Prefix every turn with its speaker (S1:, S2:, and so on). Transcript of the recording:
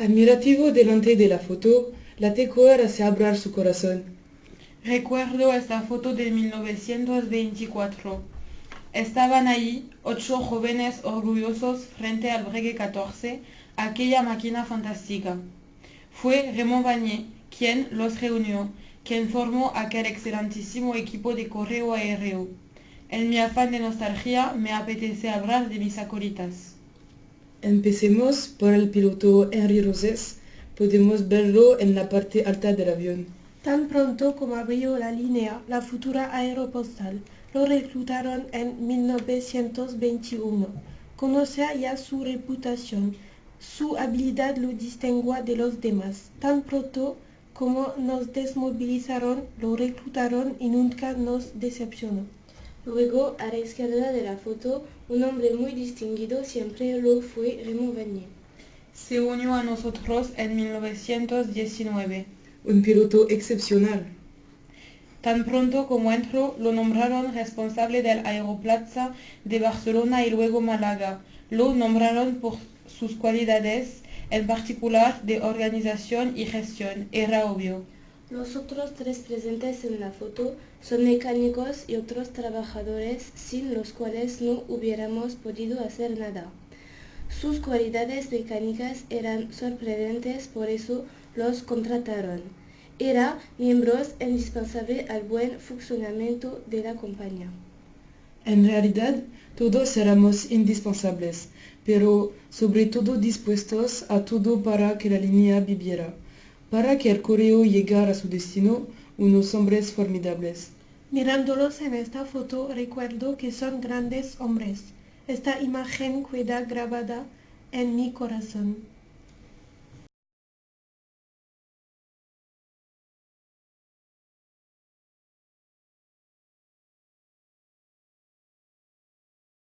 S1: Admirativo delante de la foto, la Tecoer hace abrir su corazón.
S2: Recuerdo esta foto de 1924. Estaban ahí ocho jóvenes orgullosos frente al Bregue 14, aquella máquina fantástica. Fue Raymond Vanier quien los reunió, quien formó aquel excelentísimo equipo de correo aéreo. En mi afán de nostalgia me apetece hablar de mis acolitas.
S1: Empecemos por el piloto Henry Roses. Podemos verlo en la parte alta del avión.
S3: Tan pronto como abrió la línea, la futura aeropostal, lo reclutaron en 1921. Conocía ya su reputación. Su habilidad lo distinguía de los demás. Tan pronto como nos desmovilizaron, lo reclutaron y nunca nos decepcionó.
S4: Luego, a la izquierda de la foto, un hombre muy distinguido siempre lo fue Raymond Vanier.
S2: Se unió a nosotros en 1919.
S1: Un piloto excepcional.
S2: Tan pronto como entró, lo nombraron responsable del Aeroplaza de Barcelona y luego Málaga. Lo nombraron por sus cualidades, en particular de organización y gestión. Era obvio.
S4: Los otros tres presentes en la foto son mecánicos y otros trabajadores sin los cuales no hubiéramos podido hacer nada. Sus cualidades mecánicas eran sorprendentes, por eso los contrataron. Eran miembros indispensables al buen funcionamiento de la compañía.
S1: En realidad, todos éramos indispensables, pero sobre todo dispuestos a todo para que la línea viviera, para que el correo llegara a su destino, unos hombres formidables.
S3: Mirándolos en esta foto recuerdo que son grandes hombres. Esta imagen queda grabada en mi corazón.